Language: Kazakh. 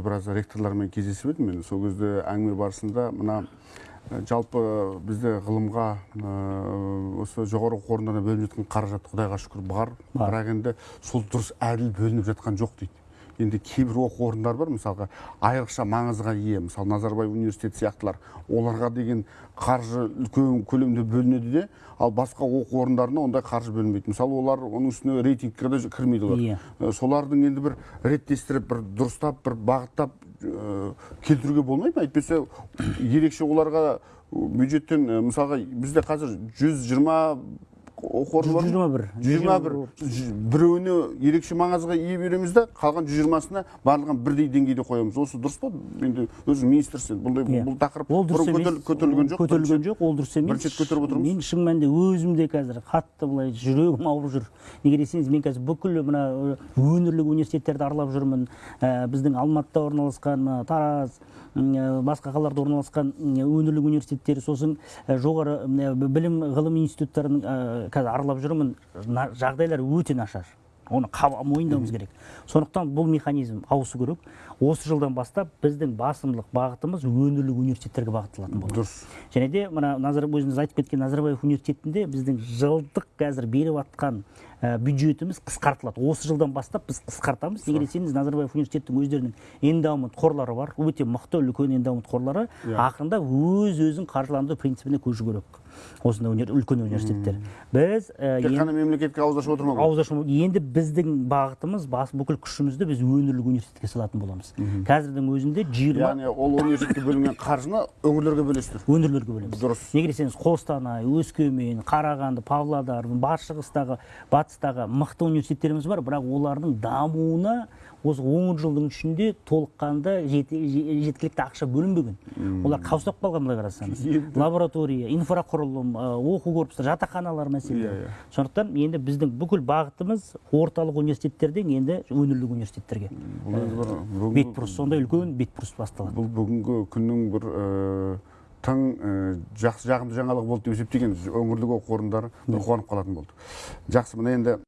біраз ректорлармен кездесіп едім мен сол кезде әңгіме барысында мына жалпы бізде ғылымға осы жоғары оқу орындарына бөлініп жатқан қаражат құдайға шүкір бар. Бар. бірақ енді сол дұрыс әділ бөлініп жатқан жоқ дейді. Енді кейбір оқу орындар бар мысалға айрықша маңызға ие. Мысалы назарбаев университеті сияқтылар. Оларға деген қаржы үлкен көлемде бөлінеді де ал басқа оқу орындарына ондай қаржы бөлінбейді. Мысалы олар оның үстіне рейтингке де кірмейді олар. Иә. Ә, солардың енді бір реттестіріп бір дұрыстап бір бағыттап ә, келтіруге болмай ма? Әйтпесе ерекше оларға бюджеттен ә, мысалға бізде қазір 120 оқу орны бар ма? 121. 121 Жүз- біреуіне ерекше маңызға ие береміз да қалған 120-сына барлығын бірдей деңгейде қоямыз. Осы дұрыс па? Енді өзің министрсің бұндай Иә. бұл тақырып ол дұрыс емес. көтер- көтерілген жоқ көтерілген жоқ ол дұрыс емес. Бірінші рет көтеріп отырмыз. мен шын мәнінде өзім де қазір қатты былай жүрегім ауырып жүр. Неге десеңіз мен қазір бүкіл мына өңірлік университеттерді аралап жүрмін Ә, біздің алматыда орналасқан тараз ә, басқа қалаларда орналасқан м, өңірлік университеттер сосын ә, жоғары ә, білім ғылым институттарын ә, қазір аралап жүрмін жағдайлар өте нашар. Оны қаба- мойындауымыз керек. Сондықтан бұл механизм ауысу керек. Осы жылдан бастап біздің басымдылық бағытымыз өңірлік университеттерге бағытталатын болады. Дұрыс. Және де мына назар өзіңіз айтып кеткен назарбаев университетінде біздің жылдық қазір беріп жатқан ә, бюджетіміз қысқартылады. Осы жылдан бастап біз қысқартамыз. Неге десеңіз назарбаев университеттің өздерінің эндаумент қорлары бар өте мықты үлкен эндаумент қорлары Иә. ақырындап өз өзін қаржыландыру принципіне көшу керек. Осындай үлкен университеттер. Біз ә, тек қана мемлекетке ауыз ашып отырмау ауыз ашу енді біздің бағытымыз бас бүкіл күшімізді біз өңірлік университетке салатын боламыз. Қазірдің өзінде жиырма яғни ол университетке бөлінген қаржыны өңірлерге бөлесіздер. Өңірлерге бөлеміз. Дұрыс. Неге десеңіз қостанай өскемен қарағанды павлодар батыс шығыстағы батыстағы мықты университеттеріміз бар бірақ олардың дамуына осы он жылдың ішінде толыққанды жеткілікті ақша бөлінбеген. Олар қаусап қалған былай қарасаңыз. Лаборатория инфрақұрылым оқу корпустары жатақханалар мәселелері. Иә, иә. сондықтан енді біздің бүкіл бағытымыз орталық университеттерден енді өңірлік университеттерге. Бұл енді бір бүгінгі- бетбұрыс сондай үлкен бетбұрыс басталады. Бұл бүгінгі күннің бір ә, тың ә, жақсы жағымды жаңалық болды деп есептеген өңірлік оқу орындары бір қуанып қалатын болды. Жақсы мына енді